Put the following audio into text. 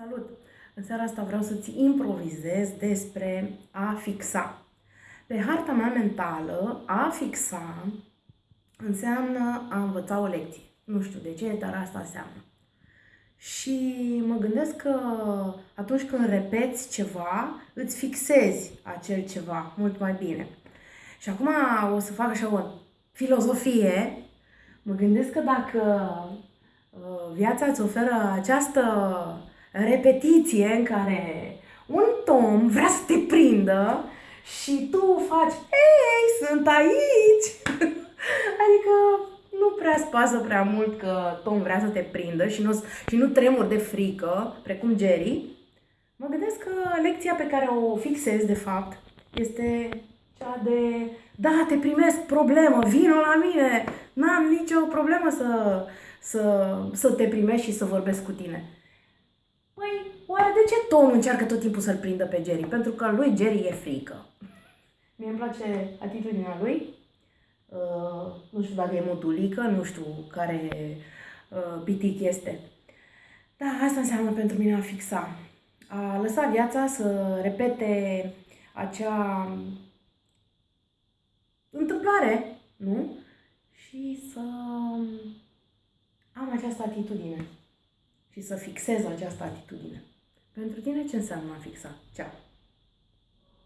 Salut! În seara asta vreau să-ți improvizez despre a fixa. Pe harta mea mentală, a fixa înseamnă a învăța o lecție. Nu știu de ce, dar asta înseamnă. Și mă gândesc că atunci când repeți ceva, îți fixezi acel ceva mult mai bine. Și acum o să fac așa o filozofie. Mă gândesc că dacă uh, viața îți oferă această repetiție în care un tom vrea să te prindă și tu faci, ei, sunt aici! adică nu prea spasă prea mult că Tom vrea să te prindă și nu, și nu tremur de frică, precum Jerry. Mă gândesc că lecția pe care o fixez, de fapt, este cea de da, te primesc, problemă, vino la mine, n-am nicio problemă să, să, să te primești și să vorbesc cu tine. Păi, oare de ce Tom încearcă tot timpul să-l prindă pe Jerry? Pentru că lui Jerry e frică. Mie îmi place atitudinea lui. Uh, nu știu dacă e modulică, nu știu care uh, pitic este. Da, asta înseamnă pentru mine a fixa. A lăsa viața să repete acea întâmplare, nu? Și să am această atitudine și să fixez această atitudine. Pentru tine ce înseamnă a fixa? Ceau!